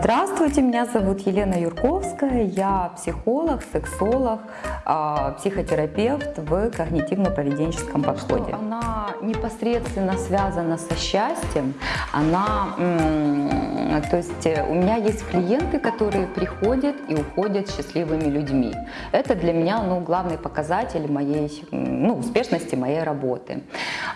Здравствуйте, меня зовут Елена Юрковская, я психолог, сексолог, а, психотерапевт в когнитивно-поведенческом подходе. Она непосредственно связана со счастьем, она, то есть э, у меня есть клиенты, которые приходят и уходят счастливыми людьми. Это для меня ну, главный показатель моей ну, успешности моей работы.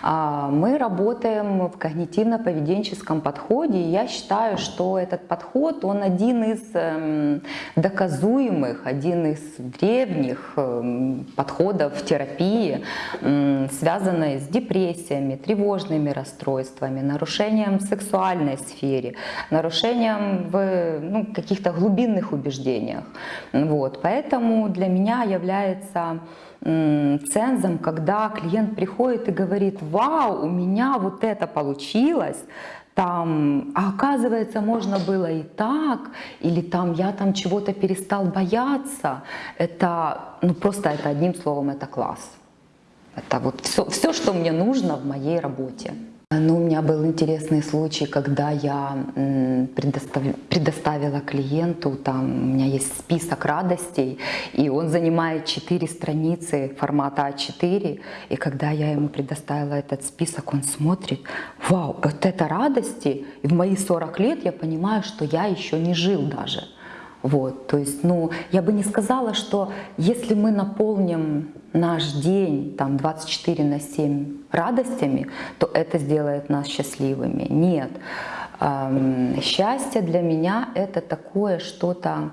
А, мы работаем в когнитивно-поведенческом подходе, и я считаю, что этот подход, он один из эм, доказуемых, один из древних эм, подходов терапии, связанной с депрессиями, тревожными расстройствами, нарушением в сексуальной сфере, нарушением в ну, каких-то глубинных убеждениях. Вот. Поэтому для меня является цензом, когда клиент приходит и говорит, вау, у меня вот это получилось, там, а оказывается, можно было и так, или там я там чего-то перестал бояться, это, ну просто это одним словом, это класс. Это вот все, все, что мне нужно в моей работе. Ну, у меня был интересный случай, когда я предоставила клиенту, там у меня есть список радостей, и он занимает 4 страницы формата А4, и когда я ему предоставила этот список, он смотрит, вау, вот это радости, и в мои 40 лет я понимаю, что я еще не жил даже. Вот, то есть, ну, я бы не сказала, что если мы наполним наш день там 24 на 7 радостями, то это сделает нас счастливыми. Нет. Счастье для меня это такое что-то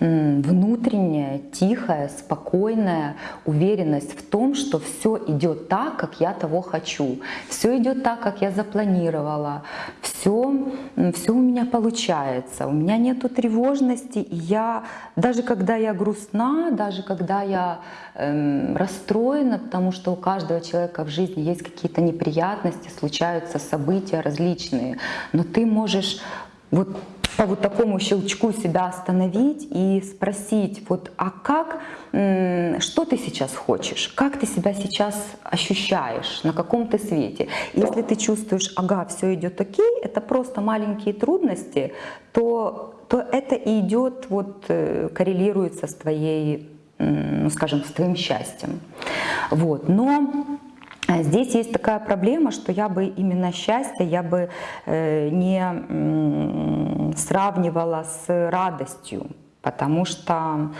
внутренняя, тихая, спокойная уверенность в том, что все идет так, как я того хочу, все идет так, как я запланировала, все, все у меня получается, у меня нету тревожности, и я, даже когда я грустна, даже когда я эм, расстроена, потому что у каждого человека в жизни есть какие-то неприятности, случаются события различные, но ты можешь вот по вот такому щелчку себя остановить и спросить, вот, а как, что ты сейчас хочешь, как ты себя сейчас ощущаешь, на каком ты свете. Если ты чувствуешь, ага, все идет окей, это просто маленькие трудности, то, то это и идет, вот, э, коррелируется с твоей, ну, скажем, с твоим счастьем. Вот. Но здесь есть такая проблема, что я бы именно счастье я бы э, не сравнивала с радостью, потому что,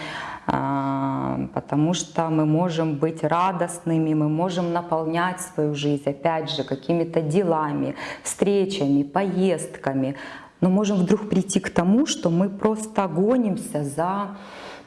а, потому что мы можем быть радостными, мы можем наполнять свою жизнь, опять же, какими-то делами, встречами, поездками, но можем вдруг прийти к тому, что мы просто гонимся за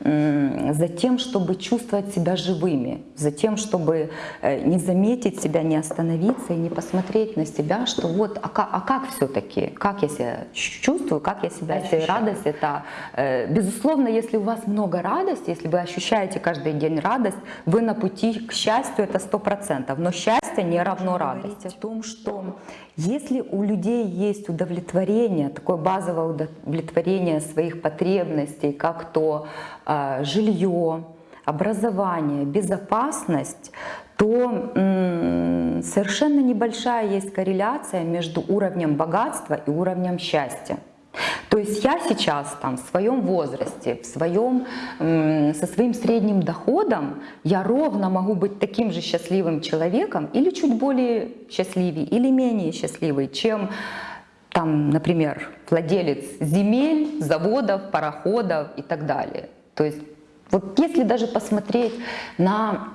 за тем, чтобы чувствовать себя живыми, за тем, чтобы э, не заметить себя, не остановиться и не посмотреть на себя, что вот, а как, а как все-таки, как я себя чувствую, как я себя ощущаю. Радость это, э, безусловно, если у вас много радости, если вы ощущаете каждый день радость, вы на пути к счастью, это сто процентов. Но счастье не равно радости. о том, что если у людей есть удовлетворение, такое базовое удовлетворение своих потребностей, как то э, жилье, образование, безопасность, то совершенно небольшая есть корреляция между уровнем богатства и уровнем счастья. То есть я сейчас там, в своем возрасте, в своем, со своим средним доходом, я ровно могу быть таким же счастливым человеком или чуть более счастливее, или менее счастливый, чем там, например, владелец земель, заводов, пароходов и так далее. То есть вот если даже посмотреть на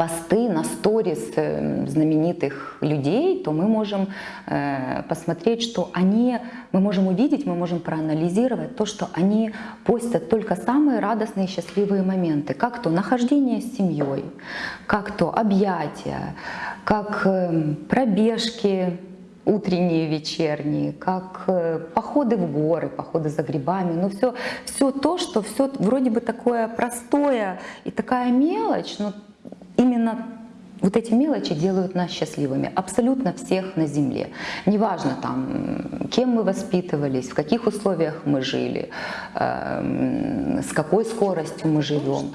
посты на сторис э, знаменитых людей, то мы можем э, посмотреть, что они, мы можем увидеть, мы можем проанализировать то, что они постят только самые радостные и счастливые моменты, как то нахождение с семьей, как то объятия, как э, пробежки, утренние, вечерние, как походы в горы, походы за грибами, ну все, все то, что все вроде бы такое простое и такая мелочь, но именно вот эти мелочи делают нас счастливыми, абсолютно всех на Земле. Неважно там, кем мы воспитывались, в каких условиях мы жили, э, с какой скоростью мы живем.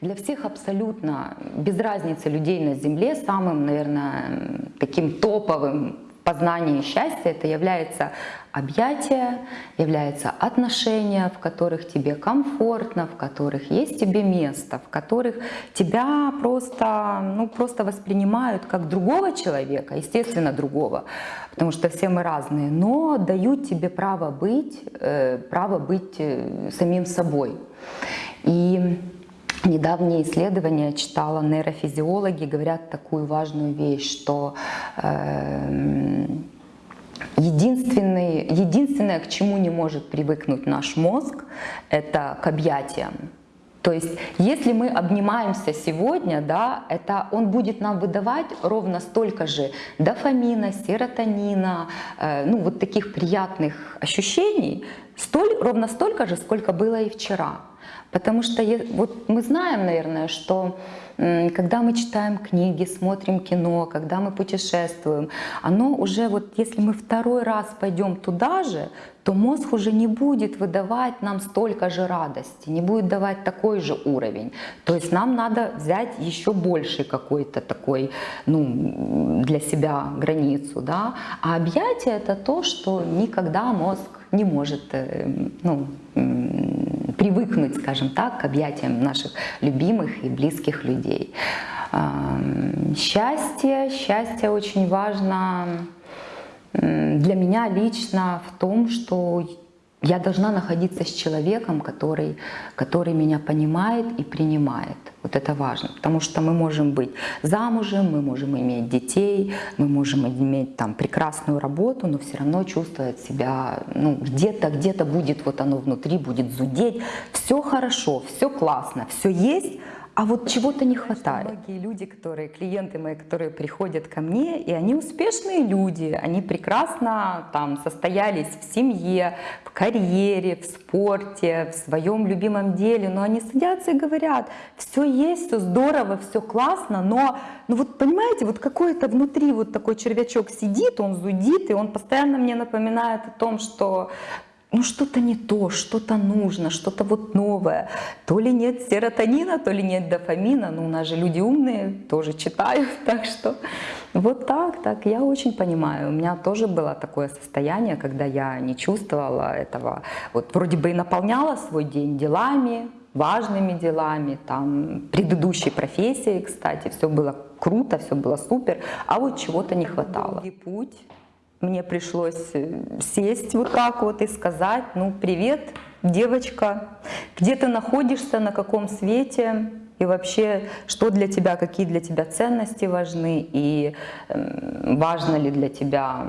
Для всех абсолютно без разницы людей на Земле самым, наверное, таким топовым познание счастья это является объятия, является отношения, в которых тебе комфортно, в которых есть тебе место, в которых тебя просто, ну, просто воспринимают как другого человека, естественно, другого, потому что все мы разные, но дают тебе право быть, э, право быть э, самим собой. И Недавние исследования читала нейрофизиологи, говорят такую важную вещь, что э, единственный, единственное, к чему не может привыкнуть наш мозг, это к объятиям. То есть, если мы обнимаемся сегодня, да, это он будет нам выдавать ровно столько же дофамина, серотонина, э, ну вот таких приятных ощущений, столь, ровно столько же, сколько было и вчера. Потому что вот мы знаем, наверное, что когда мы читаем книги, смотрим кино, когда мы путешествуем, оно уже вот если мы второй раз пойдем туда же, то мозг уже не будет выдавать нам столько же радости, не будет давать такой же уровень. То есть нам надо взять еще больше какой-то такой, ну, для себя границу, да. А объятие это то, что никогда мозг не может, э, ну, привыкнуть, скажем так, к объятиям наших любимых и близких людей. Счастье, счастье очень важно для меня лично в том, что я должна находиться с человеком, который, который меня понимает и принимает. Вот это важно, потому что мы можем быть замужем, мы можем иметь детей, мы можем иметь там прекрасную работу, но все равно чувствовать себя, ну, где-то, где-то будет вот оно внутри, будет зудеть. Все хорошо, все классно, все есть, а вот чего-то не хватает. Многие люди, которые, клиенты мои, которые приходят ко мне, и они успешные люди, они прекрасно там состоялись в семье, в карьере, в спорте, в своем любимом деле, но они садятся и говорят, все есть, все здорово, все классно, но, ну вот понимаете, вот какой-то внутри вот такой червячок сидит, он зудит, и он постоянно мне напоминает о том, что ну что-то не то, что-то нужно, что-то вот новое. То ли нет серотонина, то ли нет дофамина. Но у нас же люди умные, тоже читают. Так что вот так, так. Я очень понимаю. У меня тоже было такое состояние, когда я не чувствовала этого. Вот вроде бы и наполняла свой день делами, важными делами, там, предыдущей профессией, кстати, все было круто, все было супер, а вот чего-то не хватало. Путь мне пришлось э, сесть вот так вот и сказать, ну, привет, девочка, где ты находишься, на каком свете, и вообще, что для тебя, какие для тебя ценности важны, и э, важно ли для тебя,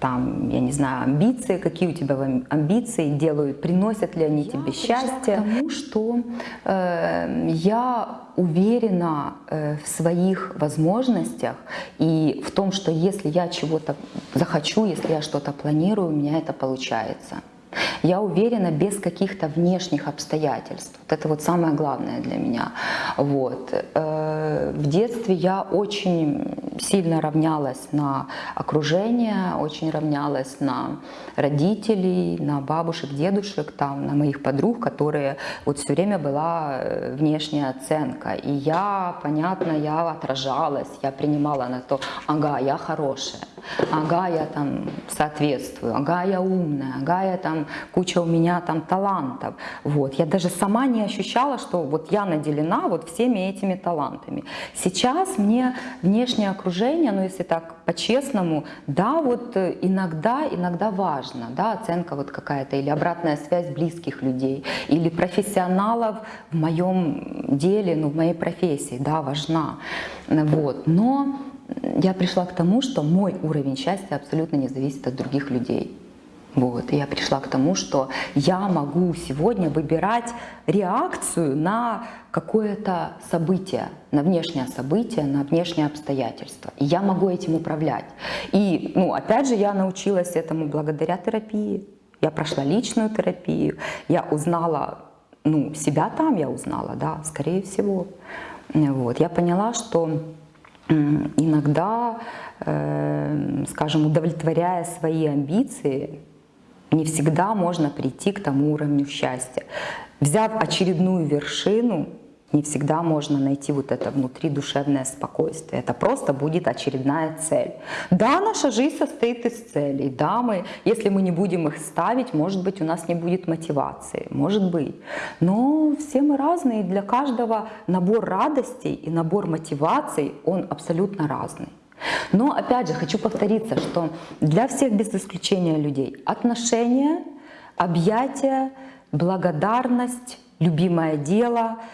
там, я не знаю, амбиции, какие у тебя амбиции делают, приносят ли они я тебе счастье. Потому что э, я уверена э, в своих возможностях и в том, что если я чего-то захочу, если я что-то планирую, у меня это получается. Я уверена без каких-то внешних обстоятельств. Вот это вот самое главное для меня. Вот. Э, в детстве я очень сильно равнялась на окружение, очень равнялась на родителей, на бабушек, дедушек, там, на моих подруг, которые вот все время была э, внешняя оценка. И я, понятно, я отражалась, я принимала на то, ага, я хорошая ага, я там соответствую, ага, я умная, ага, я там, куча у меня там талантов. Вот. Я даже сама не ощущала, что вот я наделена вот всеми этими талантами. Сейчас мне внешнее окружение, ну если так по-честному, да, вот э, иногда, иногда важно, да, оценка вот какая-то или обратная связь близких людей, или профессионалов в моем деле, ну в моей профессии, да, важна. Вот. Но я пришла к тому, что мой уровень счастья абсолютно не зависит от других людей. Вот. Я пришла к тому, что я могу сегодня выбирать реакцию на какое-то событие, на внешнее событие, на внешнее обстоятельство. И я могу этим управлять. И, ну, опять же, я научилась этому благодаря терапии. Я прошла личную терапию, я узнала, ну, себя там я узнала, да, скорее всего. Вот. Я поняла, что иногда, э, скажем, удовлетворяя свои амбиции, не всегда можно прийти к тому уровню счастья. Взяв очередную вершину, не всегда можно найти вот это внутри душевное спокойствие. Это просто будет очередная цель. Да, наша жизнь состоит из целей. Да, мы, если мы не будем их ставить, может быть, у нас не будет мотивации. Может быть. Но все мы разные. Для каждого набор радостей и набор мотиваций, он абсолютно разный. Но опять же хочу повториться, что для всех без исключения людей отношения, объятия, благодарность, любимое дело —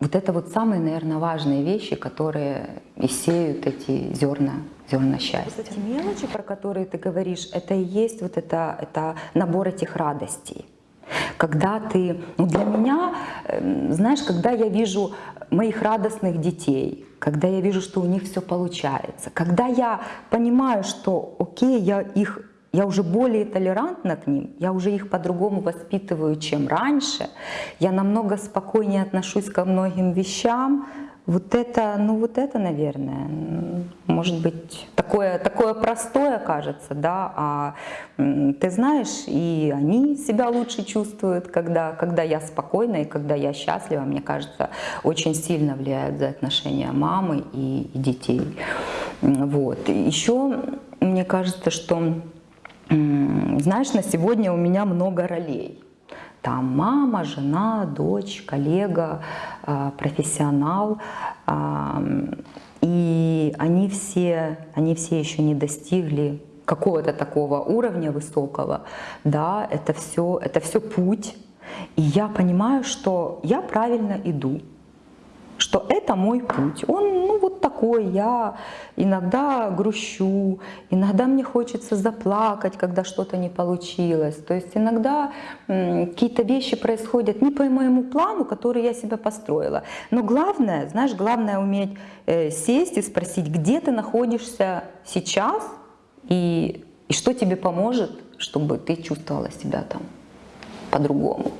вот это вот самые, наверное, важные вещи, которые и сеют эти зерна, зерна счастья. Эти мелочи, про которые ты говоришь, это и есть вот это, это набор этих радостей. Когда ты, ну для меня, эм, знаешь, когда я вижу моих радостных детей, когда я вижу, что у них все получается, когда я понимаю, что окей, я их я уже более толерантна к ним, я уже их по-другому воспитываю, чем раньше, я намного спокойнее отношусь ко многим вещам. Вот это, ну вот это, наверное, может быть, такое, такое простое кажется, да, а ты знаешь, и они себя лучше чувствуют, когда, когда я спокойна и когда я счастлива, мне кажется, очень сильно влияют за отношения мамы и, и детей. Вот. Еще мне кажется, что знаешь, на сегодня у меня много ролей. Там мама, жена, дочь, коллега, а, профессионал. И они все, они все еще не достигли какого-то такого уровня высокого. Да, это все, это все путь. И я понимаю, что я правильно иду что это мой путь. Он ну, вот такой, я иногда грущу, иногда мне хочется заплакать, когда что-то не получилось. То есть иногда какие-то вещи происходят не по моему плану, который я себя построила. Но главное, знаешь, главное уметь э, сесть и спросить, где ты находишься сейчас и, и что тебе поможет, чтобы ты чувствовала себя там по-другому.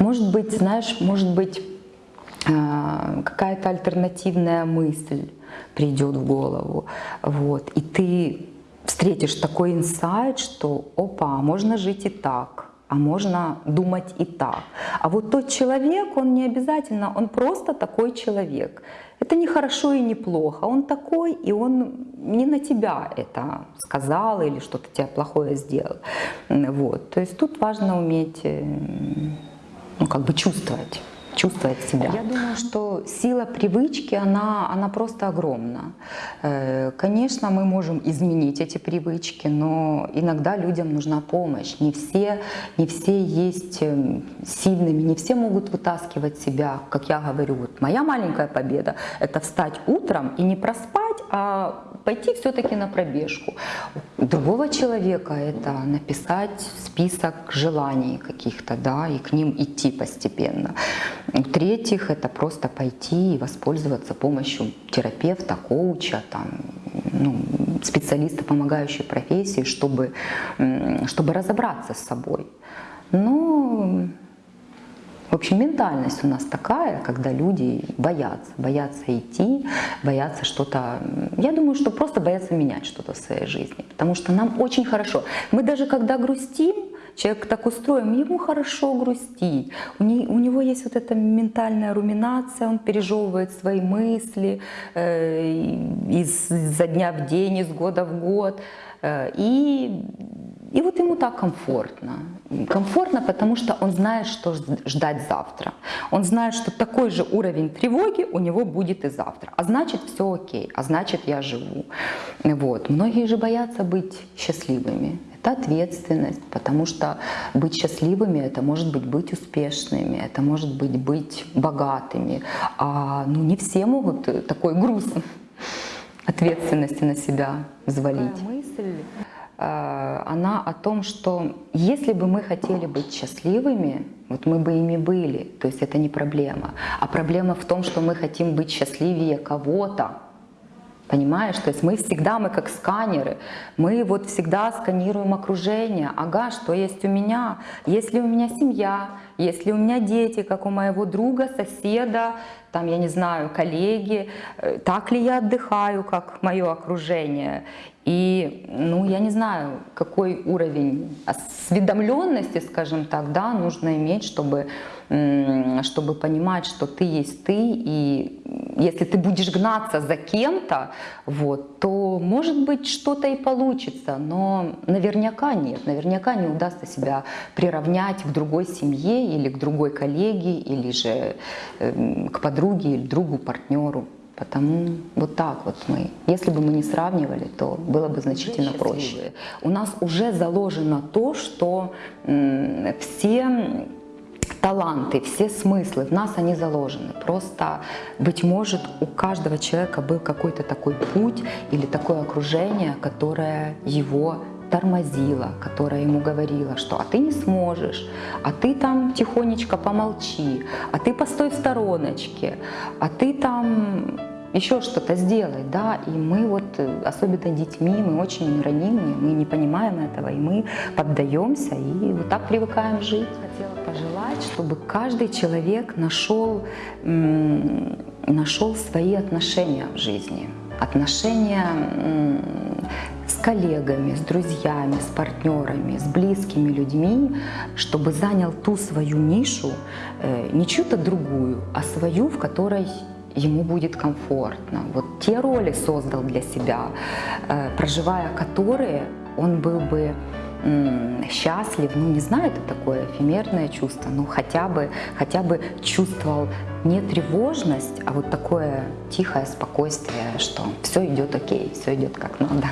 Может быть, знаешь, может быть, какая-то альтернативная мысль придет в голову. Вот. И ты встретишь такой инсайт, что опа, можно жить и так, а можно думать и так. А вот тот человек, он не обязательно, он просто такой человек. Это не хорошо и не плохо, он такой, и он не на тебя это сказал или что-то тебе плохое сделал. Вот. То есть тут важно уметь э, ну, как бы чувствовать чувствовать себя. Я думаю, что сила привычки, она, она просто огромна. Э, конечно, мы можем изменить эти привычки, но иногда людям нужна помощь. Не все, не все есть эм, сильными, не все могут вытаскивать себя. Как я говорю, вот моя маленькая победа — это встать утром и не проспать, а пойти все-таки на пробежку. У другого человека это написать список желаний каких-то, да, и к ним идти постепенно. В-третьих, это просто пойти и воспользоваться помощью терапевта, коуча, там, ну, специалиста, помогающей профессии, чтобы, чтобы разобраться с собой. Но в общем, ментальность у нас такая, когда люди боятся, боятся идти, боятся что-то... Я думаю, что просто боятся менять что-то в своей жизни, потому что нам очень хорошо. Мы даже когда грустим, человек так устроен, ему хорошо грустить. У, не, у него есть вот эта ментальная руминация, он пережевывает свои мысли э, из, изо дня в день, из года в год. Э, и и вот ему так комфортно. Комфортно, потому что он знает, что ждать завтра. Он знает, что такой же уровень тревоги у него будет и завтра. А значит, все окей, а значит, я живу. Вот. Многие же боятся быть счастливыми. Это ответственность, потому что быть счастливыми – это может быть быть успешными, это может быть быть богатыми. А ну, не все могут такой груз ответственности на себя взвалить. Такая мысль она о том, что если бы мы хотели быть счастливыми, вот мы бы ими были, то есть это не проблема. А проблема в том, что мы хотим быть счастливее кого-то, Понимаешь? То есть мы всегда, мы как сканеры, мы вот всегда сканируем окружение. Ага, что есть у меня? Есть ли у меня семья? если у меня дети, как у моего друга, соседа, там, я не знаю, коллеги, э, так ли я отдыхаю, как мое окружение. И, ну, я не знаю, какой уровень осведомленности, скажем так, да, нужно иметь, чтобы, чтобы понимать, что ты есть ты, и если ты будешь гнаться за кем-то, вот, то, может быть, что-то и получится, но наверняка нет, наверняка не удастся себя приравнять к другой семье или к другой коллеге, или же э, к подруге или другу, партнеру. Потому вот так вот мы, если бы мы не сравнивали, то было бы значительно проще. У нас уже заложено то, что все таланты, все смыслы в нас они заложены. Просто, быть может, у каждого человека был какой-то такой путь или такое окружение, которое его тормозила, которая ему говорила, что а ты не сможешь, а ты там тихонечко помолчи, а ты постой в стороночке, а ты там еще что-то сделай, да, и мы вот, особенно детьми, мы очень ранимые, мы не понимаем этого, и мы поддаемся, и вот так привыкаем жить. Пожелать, чтобы каждый человек нашел, нашел свои отношения в жизни, отношения с коллегами, с друзьями, с партнерами, с близкими людьми, чтобы занял ту свою нишу, э, не чью-то другую, а свою, в которой ему будет комфортно. Вот те роли создал для себя, э, проживая которые он был бы счастлив, ну не знаю, это такое эфемерное чувство, но хотя бы, хотя бы чувствовал не тревожность, а вот такое тихое спокойствие, что все идет окей, все идет как надо.